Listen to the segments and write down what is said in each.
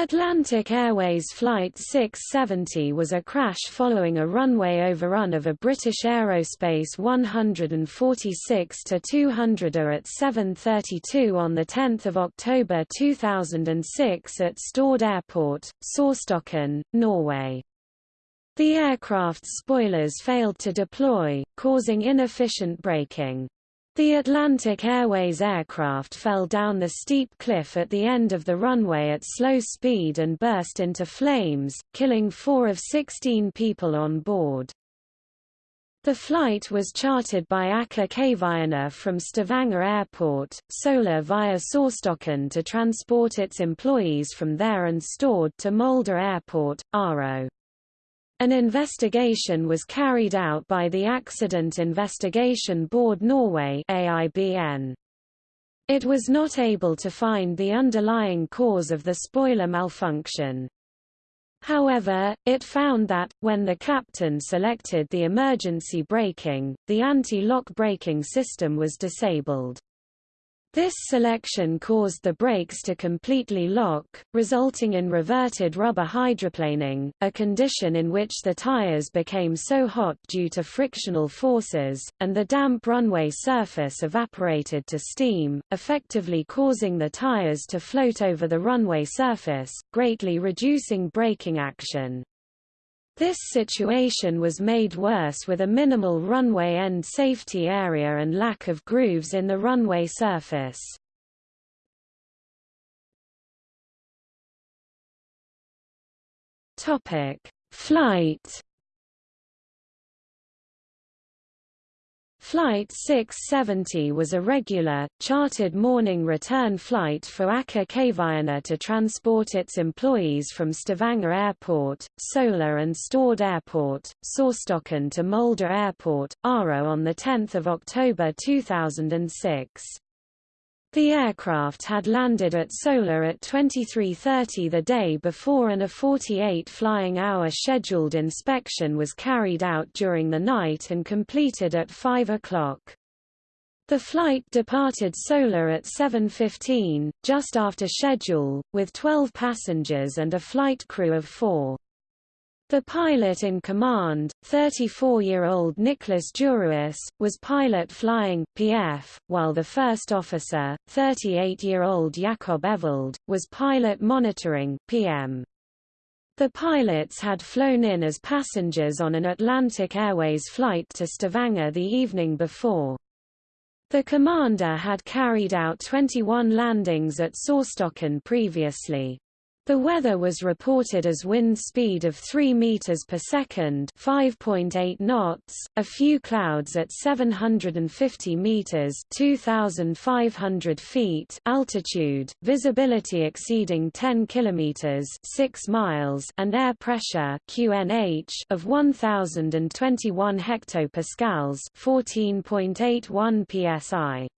Atlantic Airways Flight 670 was a crash following a runway overrun of a British Aerospace 146-200er at 7.32 on 10 October 2006 at Stord Airport, Sorstokken, Norway. The aircraft's spoilers failed to deploy, causing inefficient braking. The Atlantic Airways aircraft fell down the steep cliff at the end of the runway at slow speed and burst into flames, killing four of 16 people on board. The flight was chartered by Aker Kværner from Stavanger Airport, Sola via Sorstokken to transport its employees from there and stored to Molde Airport, Aro. An investigation was carried out by the Accident Investigation Board Norway AIBN. It was not able to find the underlying cause of the spoiler malfunction. However, it found that, when the captain selected the emergency braking, the anti-lock braking system was disabled. This selection caused the brakes to completely lock, resulting in reverted rubber hydroplaning, a condition in which the tires became so hot due to frictional forces, and the damp runway surface evaporated to steam, effectively causing the tires to float over the runway surface, greatly reducing braking action. This situation was made worse with a minimal runway end safety area and lack of grooves in the runway surface. Topic: Flight Flight 670 was a regular, chartered morning return flight for Aker Kværner to transport its employees from Stavanger Airport, Sola and Stord Airport, Sorstokken to Molde Airport, Aro on 10 October 2006. The aircraft had landed at Sola at 23.30 the day before and a 48 flying hour scheduled inspection was carried out during the night and completed at 5 o'clock. The flight departed Sola at 7.15, just after schedule, with 12 passengers and a flight crew of four. The pilot in command, 34-year-old Nicholas Djurhuus, was pilot flying PF, while the first officer, 38-year-old Jakob Evold, was pilot monitoring PM. The pilots had flown in as passengers on an Atlantic Airways flight to Stavanger the evening before. The commander had carried out 21 landings at Sorstokken previously. The weather was reported as wind speed of 3 meters per second, 5.8 knots, a few clouds at 750 meters, 2500 feet altitude, visibility exceeding 10 kilometers, 6 miles, and air pressure QNH of 1021 hectopascals, 14.81 psi.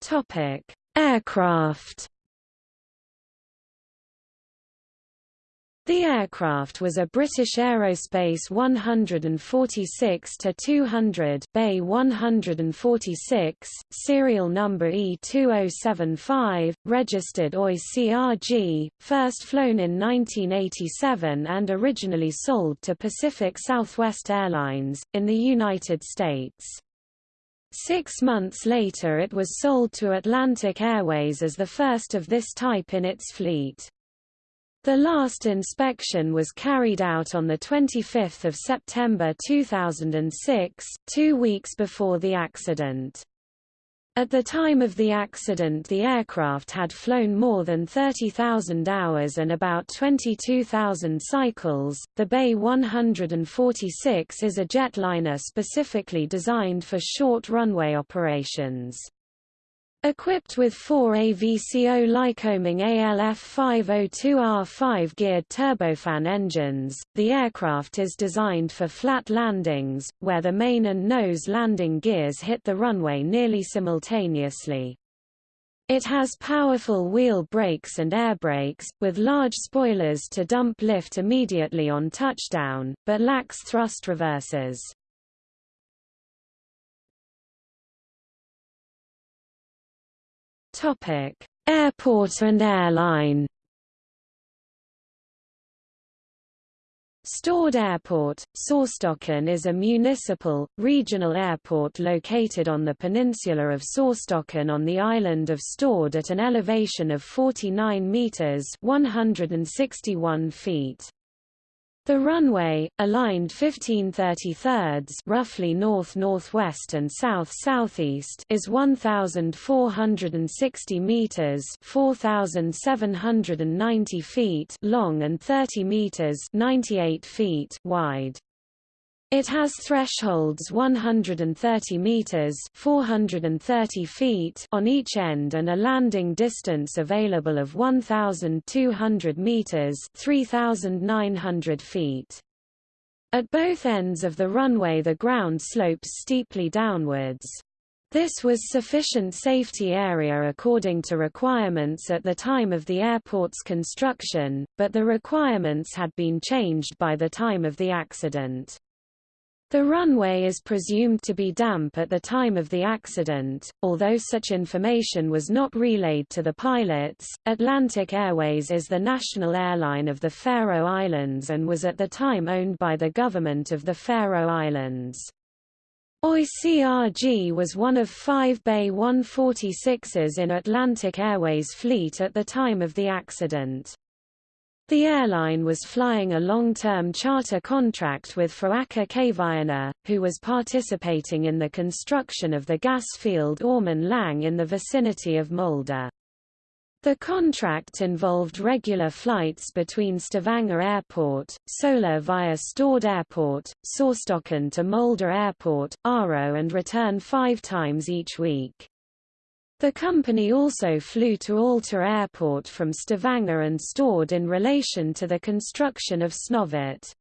Topic: Aircraft. The aircraft was a British Aerospace 146-200 BAe 146, serial number E2075, registered OI CRG, first flown in 1987 and originally sold to Pacific Southwest Airlines, in the United States. Six months later it was sold to Atlantic Airways as the first of this type in its fleet. The last inspection was carried out on 25 September 2006, two weeks before the accident. At the time of the accident the aircraft had flown more than 30,000 hours and about 22,000 cycles. The BAe 146 is a jetliner specifically designed for short runway operations. Equipped with four AVCO Lycoming ALF 502R5 geared turbofan engines, the aircraft is designed for flat landings, where the main and nose landing gears hit the runway nearly simultaneously. It has powerful wheel brakes and air brakes, with large spoilers to dump lift immediately on touchdown, but lacks thrust reversers. Topic: Airport and airline. Stord Airport, Sorstokken is a municipal, regional airport located on the peninsula of Sorstokken on the island of Stord at an elevation of 49 metres 161 feet. The runway, aligned 1533 roughly north-northwest and south-southeast is 1,460 meters 4,790 feet long and 30 meters 98 feet wide. It has thresholds 130 meters (430 feet) on each end and a landing distance available of 1200 meters (3900 feet). At both ends of the runway the ground slopes steeply downwards. This was sufficient safety area according to requirements at the time of the airport's construction, but the requirements had been changed by the time of the accident. The runway is presumed to be damp at the time of the accident, although such information was not relayed to the pilots. Atlantic Airways is the national airline of the Faroe Islands and was at the time owned by the government of the Faroe Islands. OICRG was one of five BAe 146s in Atlantic Airways fleet at the time of the accident. The airline was flying a long-term charter contract with Foaker Kværner, who was participating in the construction of the gas field Ormen Lange in the vicinity of Molde. The contract involved regular flights between Stavanger Airport, Sola via Stord Airport, Sorstokken to Molde Airport, Aro and return five times each week. The company also flew to Alta Airport from Stavanger and Stord in relation to the construction of Snøhvit.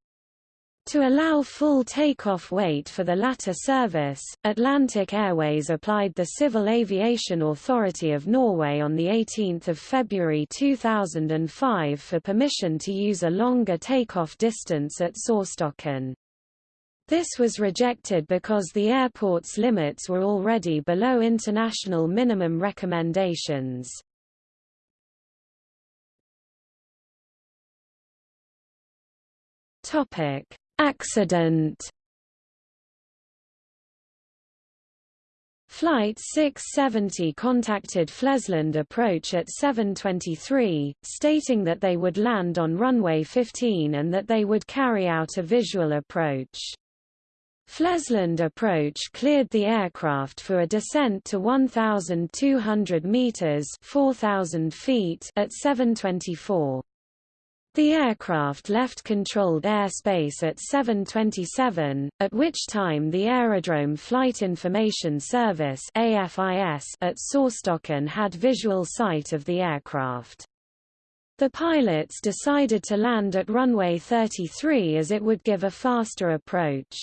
To allow full takeoff weight for the latter service, Atlantic Airways applied the Civil Aviation Authority of Norway on 18 February 2005 for permission to use a longer takeoff distance at Sorstokken. This was rejected because the airport's limits were already below international minimum recommendations. Topic: Accident. Flight 670 contacted Flesland approach at 7.23, stating that they would land on runway 15 and that they would carry out a visual approach. Flesland approach cleared the aircraft for a descent to 1,200 meters (4,000 feet) at 7:24. The aircraft left controlled airspace at 7:27, at which time the Aerodrome Flight Information Service (AFIS) at Sorstokken had visual sight of the aircraft. The pilots decided to land at runway 33 as it would give a faster approach.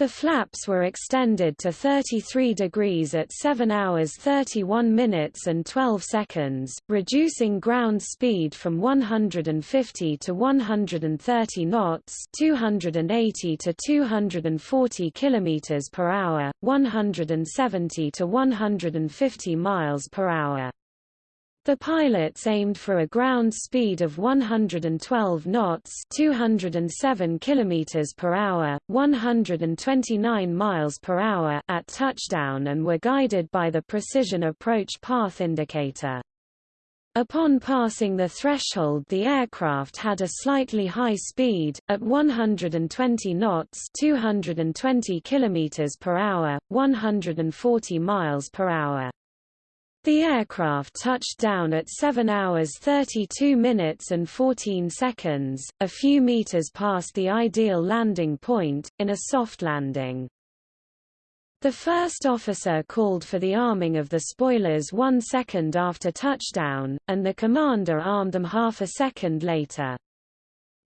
The flaps were extended to 33 degrees at 7 hours 31 minutes and 12 seconds, reducing ground speed from 150 to 130 knots, 280 to 240 kilometers per hour, 170 to 150 miles per hour. The pilots aimed for a ground speed of 112 knots, 207 kilometers per hour, 129 miles per hour at touchdown and were guided by the precision approach path indicator. Upon passing the threshold the aircraft had a slightly high speed, at 120 knots 220 km per hour, 140 miles per hour. The aircraft touched down at 7 hours 32 minutes and 14 seconds, a few meters past the ideal landing point, in a soft landing. The first officer called for the arming of the spoilers one second after touchdown, and the commander armed them half a second later.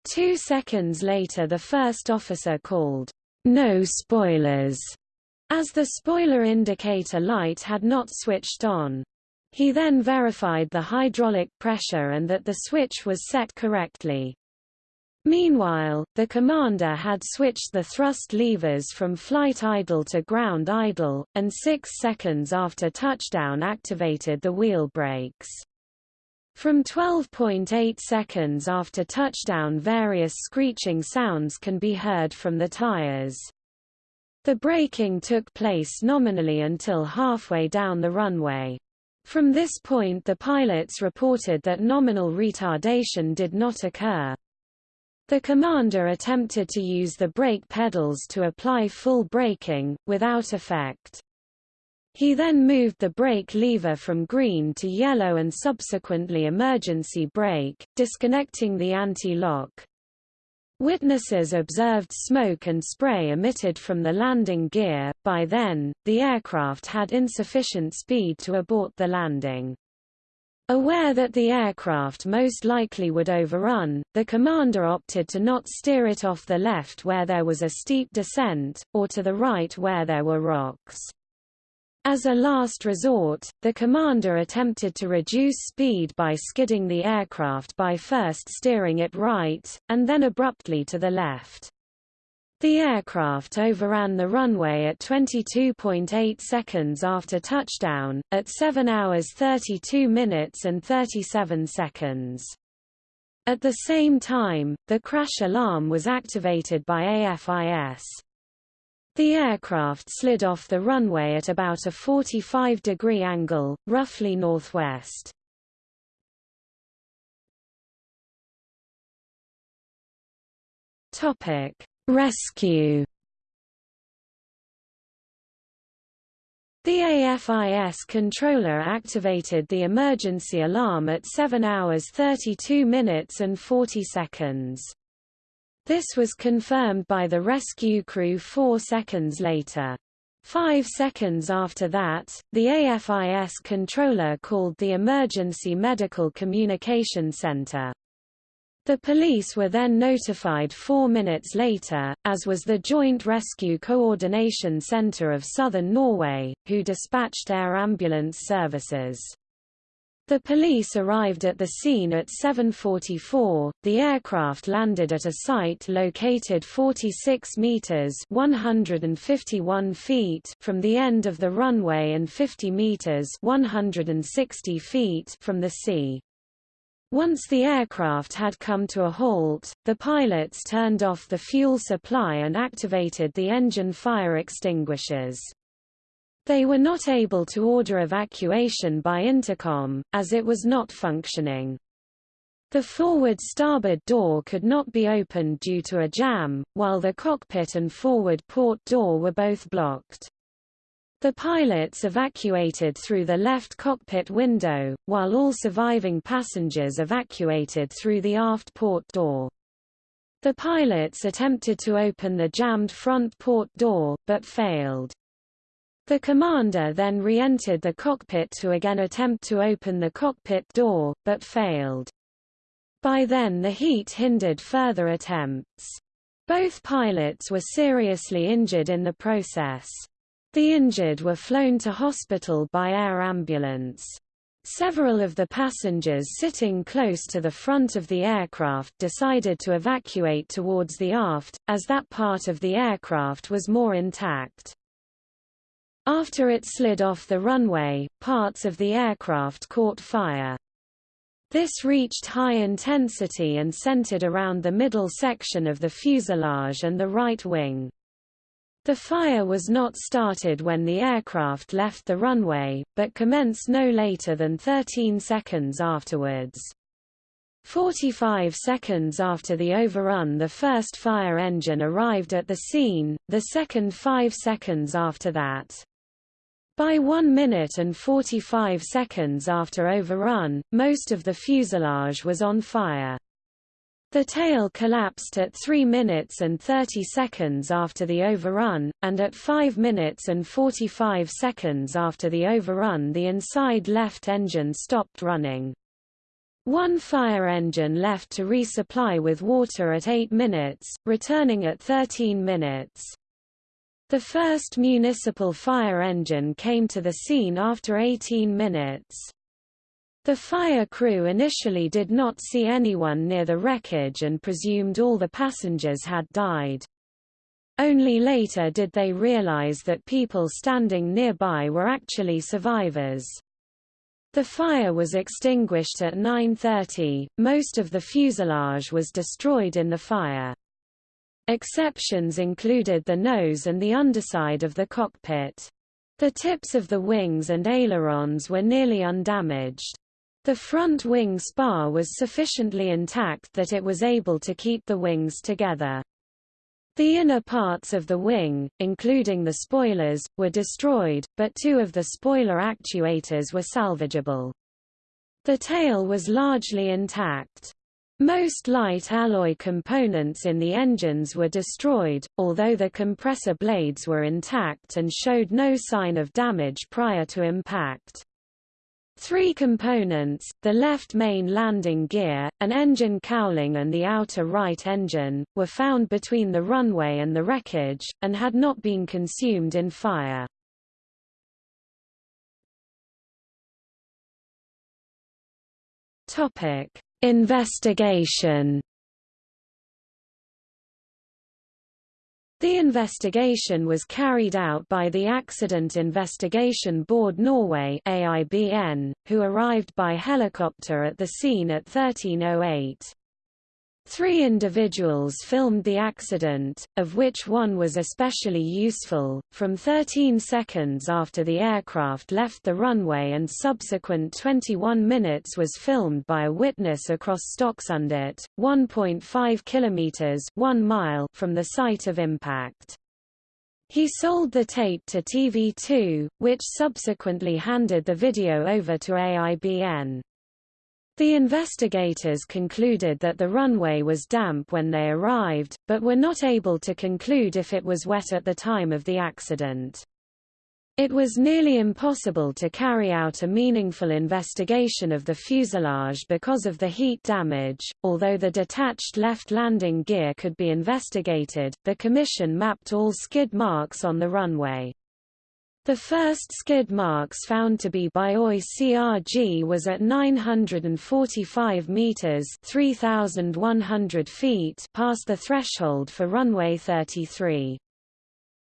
Two seconds later the first officer called, "'No spoilers' as the spoiler indicator light had not switched on. He then verified the hydraulic pressure and that the switch was set correctly. Meanwhile, the commander had switched the thrust levers from flight idle to ground idle, and six seconds after touchdown activated the wheel brakes. From 12.8 seconds after touchdown various screeching sounds can be heard from the tires. The braking took place nominally until halfway down the runway. From this point the pilots reported that nominal retardation did not occur. The commander attempted to use the brake pedals to apply full braking, without effect. He then moved the brake lever from green to yellow and subsequently emergency brake, disconnecting the anti-lock. Witnesses observed smoke and spray emitted from the landing gear. By then, the aircraft had insufficient speed to abort the landing. Aware that the aircraft most likely would overrun, the commander opted to not steer it off the left where there was a steep descent, or to the right where there were rocks. As a last resort, the commander attempted to reduce speed by skidding the aircraft by first steering it right, and then abruptly to the left. The aircraft overran the runway at 22.8 seconds after touchdown, at 7 hours 32 minutes and 37 seconds. At the same time, the crash alarm was activated by AFIS. The aircraft slid off the runway at about a 45-degree angle, roughly northwest. Rescue The AFIS controller activated the emergency alarm at 7 hours 32 minutes and 40 seconds. This was confirmed by the rescue crew four seconds later. Five seconds after that, the AFIS controller called the Emergency Medical Communication Center. The police were then notified four minutes later, as was the Joint Rescue Coordination Centre of Southern Norway, who dispatched air ambulance services. The police arrived at the scene at 7.44. The aircraft landed at a site located 46 meters (151 feet) from the end of the runway and 50 meters (160 feet) from the sea. Once the aircraft had come to a halt, the pilots turned off the fuel supply and activated the engine fire extinguishers. They were not able to order evacuation by intercom, as it was not functioning. The forward starboard door could not be opened due to a jam, while the cockpit and forward port door were both blocked. The pilots evacuated through the left cockpit window, while all surviving passengers evacuated through the aft port door. The pilots attempted to open the jammed front port door, but failed. The commander then re-entered the cockpit to again attempt to open the cockpit door, but failed. By then the heat hindered further attempts. Both pilots were seriously injured in the process. The injured were flown to hospital by air ambulance. Several of the passengers sitting close to the front of the aircraft decided to evacuate towards the aft, as that part of the aircraft was more intact. After it slid off the runway, parts of the aircraft caught fire. This reached high intensity and centered around the middle section of the fuselage and the right wing. The fire was not started when the aircraft left the runway, but commenced no later than 13 seconds afterwards. 45 seconds after the overrun the first fire engine arrived at the scene, the second 5 seconds after that. By 1 minute and 45 seconds after overrun, most of the fuselage was on fire. The tail collapsed at 3 minutes and 30 seconds after the overrun, and at 5 minutes and 45 seconds after the overrun the inside left engine stopped running. One fire engine left to resupply with water at 8 minutes, returning at 13 minutes. The first municipal fire engine came to the scene after 18 minutes. The fire crew initially did not see anyone near the wreckage and presumed all the passengers had died. Only later did they realize that people standing nearby were actually survivors. The fire was extinguished at 9.30, most of the fuselage was destroyed in the fire. Exceptions included the nose and the underside of the cockpit. The tips of the wings and ailerons were nearly undamaged. The front wing spar was sufficiently intact that it was able to keep the wings together. The inner parts of the wing, including the spoilers, were destroyed, but two of the spoiler actuators were salvageable. The tail was largely intact. Most light alloy components in the engines were destroyed, although the compressor blades were intact and showed no sign of damage prior to impact. Three components, the left main landing gear, an engine cowling and the outer right engine, were found between the runway and the wreckage, and had not been consumed in fire. Investigation The investigation was carried out by the Accident Investigation Board Norway AIBN, who arrived by helicopter at the scene at 1308. Three individuals filmed the accident, of which one was especially useful, from 13 seconds after the aircraft left the runway and subsequent 21 minutes was filmed by a witness across Stokksundet, 1.5 kilometers 1 mile from the site of impact. He sold the tape to TV2, which subsequently handed the video over to AIBN. The investigators concluded that the runway was damp when they arrived, but were not able to conclude if it was wet at the time of the accident. It was nearly impossible to carry out a meaningful investigation of the fuselage because of the heat damage. Although the detached left landing gear could be investigated, the Commission mapped all skid marks on the runway. The first skid marks found to be by OI CRG was at 945 meters (3100 feet) past the threshold for runway 33.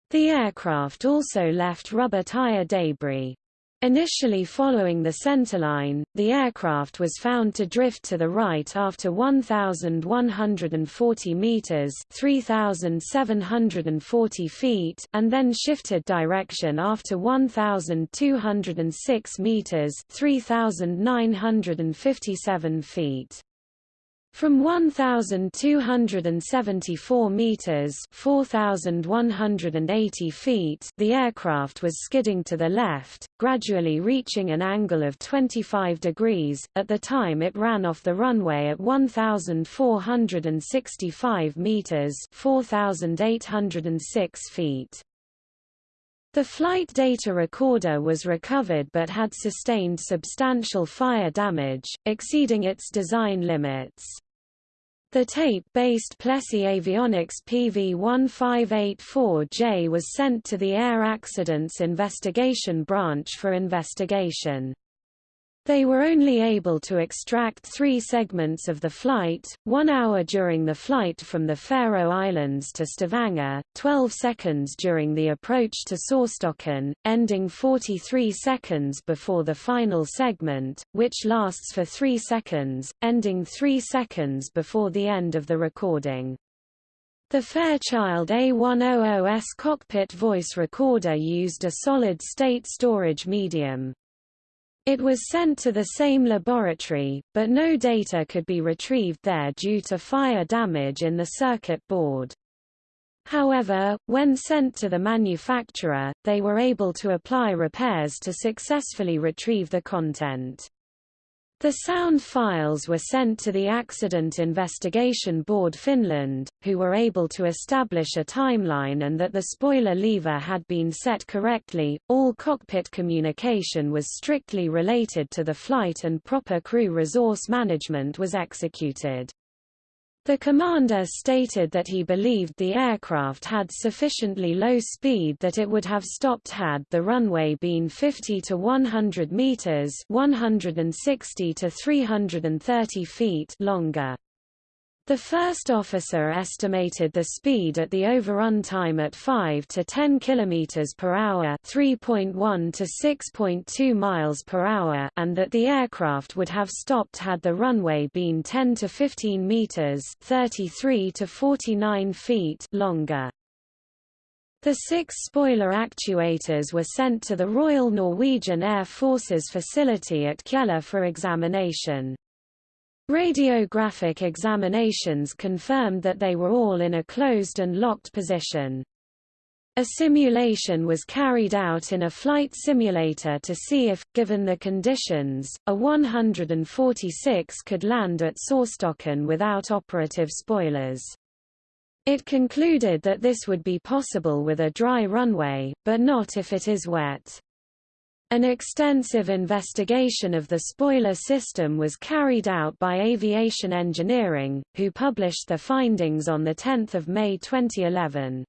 The aircraft also left rubber tire debris. Initially following the centerline, the aircraft was found to drift to the right after 1,140 meters (3,740 feet) and then shifted direction after 1,206 meters (3,957 feet). From 1,274 meters (4,180 feet), the aircraft was skidding to the left, gradually reaching an angle of 25 degrees. At the time, it ran off the runway at 1,465 meters (4,806 feet). The flight data recorder was recovered but had sustained substantial fire damage, exceeding its design limits. The tape-based Plessey Avionics PV1584J was sent to the Air Accidents Investigation Branch for investigation. They were only able to extract three segments of the flight, one hour during the flight from the Faroe Islands to Stavanger, 12 seconds during the approach to Sorstokken, ending 43 seconds before the final segment, which lasts for 3 seconds, ending 3 seconds before the end of the recording. The Fairchild A100S cockpit voice recorder used a solid-state storage medium. It was sent to the same laboratory, but no data could be retrieved there due to fire damage in the circuit board. However, when sent to the manufacturer, they were able to apply repairs to successfully retrieve the content. The sound files were sent to the Accident Investigation Board Finland, who were able to establish a timeline and that the spoiler lever had been set correctly. All cockpit communication was strictly related to the flight and proper crew resource management was executed. The commander stated that he believed the aircraft had sufficiently low speed that it would have stopped had the runway been 50 to 100 meters, 160 to 330 feet longer. The first officer estimated the speed at the overrun time at 5 to 10 km per hour, 3.1 to 6.2 miles per hour, and that the aircraft would have stopped had the runway been 10 to 15 meters, 33 to 49 feet longer. The six spoiler actuators were sent to the Royal Norwegian Air Force's facility at Kjeller for examination. Radiographic examinations confirmed that they were all in a closed and locked position. A simulation was carried out in a flight simulator to see if, given the conditions, a 146 could land at Sorstokken without operative spoilers. It concluded that this would be possible with a dry runway, but not if it is wet. An extensive investigation of the spoiler system was carried out by Aviation Engineering, who published their findings on 10 May 2011.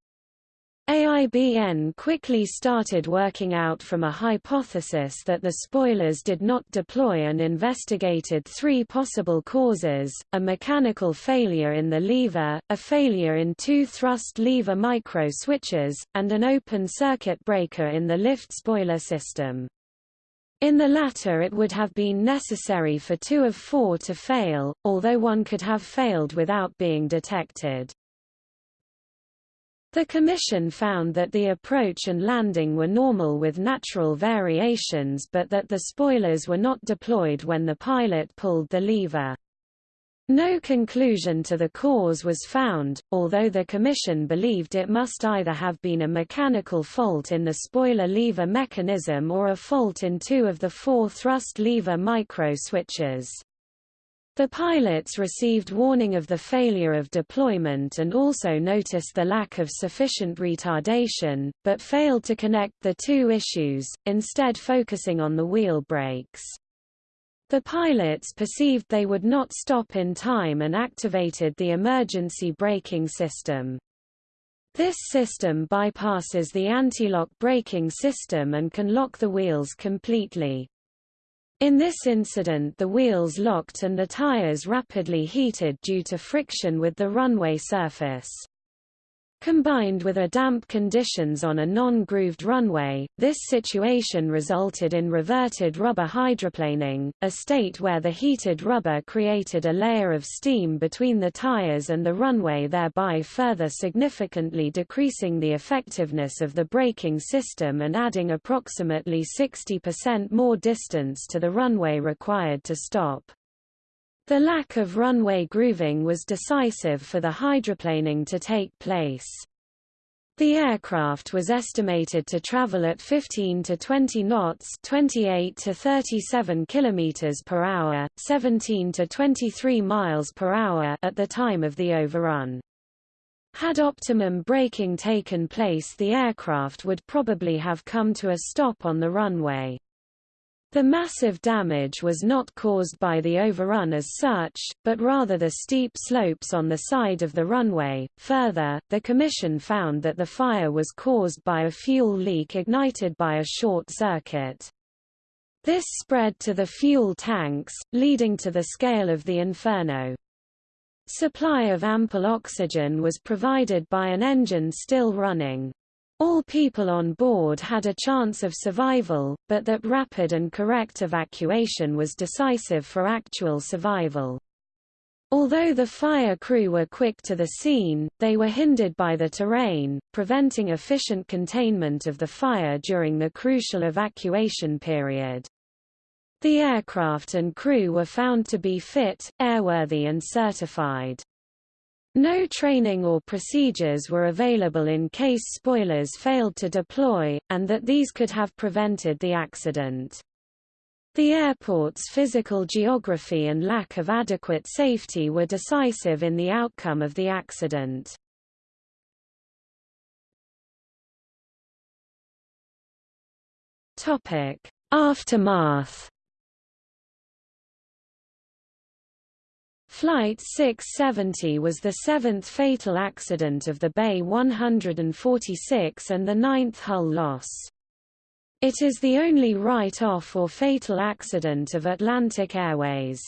AIBN quickly started working out from a hypothesis that the spoilers did not deploy and investigated three possible causes, a mechanical failure in the lever, a failure in two thrust lever micro switches, and an open circuit breaker in the lift spoiler system. In the latter it would have been necessary for two of four to fail, although one could have failed without being detected. The Commission found that the approach and landing were normal with natural variations but that the spoilers were not deployed when the pilot pulled the lever. No conclusion to the cause was found, although the Commission believed it must either have been a mechanical fault in the spoiler lever mechanism or a fault in two of the four thrust lever micro-switches. The pilots received warning of the failure of deployment and also noticed the lack of sufficient retardation, but failed to connect the two issues, instead focusing on the wheel brakes. The pilots perceived they would not stop in time and activated the emergency braking system. This system bypasses the anti-lock braking system and can lock the wheels completely. In this incident the wheels locked and the tires rapidly heated due to friction with the runway surface. Combined with a damp conditions on a non-grooved runway, this situation resulted in reverted rubber hydroplaning, a state where the heated rubber created a layer of steam between the tires and the runway thereby further significantly decreasing the effectiveness of the braking system and adding approximately 60% more distance to the runway required to stop. The lack of runway grooving was decisive for the hydroplaning to take place. The aircraft was estimated to travel at 15 to 20 knots, 28 to 37 kilometers per hour, 17 to 23 miles per hour at the time of the overrun. Had optimum braking taken place the aircraft would probably have come to a stop on the runway. The massive damage was not caused by the overrun as such, but rather the steep slopes on the side of the runway. Further, the Commission found that the fire was caused by a fuel leak ignited by a short circuit. This spread to the fuel tanks, leading to the scale of the inferno. Supply of ample oxygen was provided by an engine still running. All people on board had a chance of survival, but that rapid and correct evacuation was decisive for actual survival. Although the fire crew were quick to the scene, they were hindered by the terrain, preventing efficient containment of the fire during the crucial evacuation period. The aircraft and crew were found to be fit, airworthy and certified. No training or procedures were available in case spoilers failed to deploy, and that these could have prevented the accident. The airport's physical geography and lack of adequate safety were decisive in the outcome of the accident. Aftermath Flight 670 was the seventh fatal accident of the BAe 146 and the ninth hull loss. It is the only write-off or fatal accident of Atlantic Airways.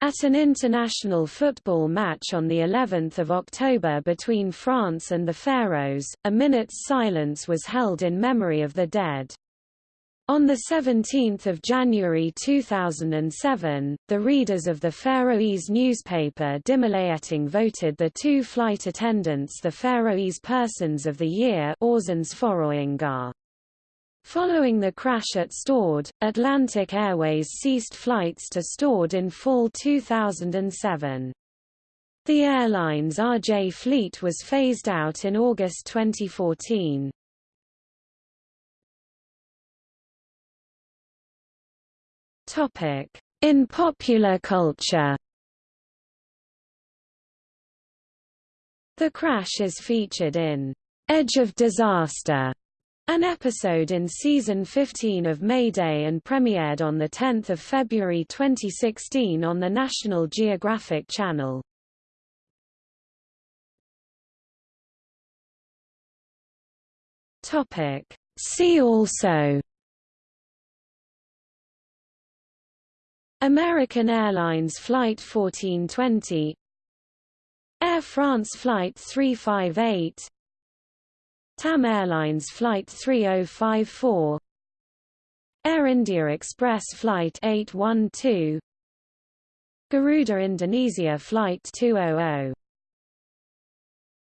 At an international football match on the 11th of October between France and the Faroes, a minute's silence was held in memory of the dead. On 17 January 2007, the readers of the Faroese newspaper Dimmalætting voted the two flight attendants the Faroese Persons of the Year Following the crash at Stord, Atlantic Airways ceased flights to Stord in fall 2007. The airline's RJ fleet was phased out in August 2014. Topic: In popular culture. The crash is featured in Edge of Disaster, an episode in season 15 of Mayday and premiered on 10 February 2016 on the National Geographic Channel. See also American Airlines Flight 1420 Air France Flight 358 TAM Airlines Flight 3054 Air India Express Flight 812 Garuda Indonesia Flight 200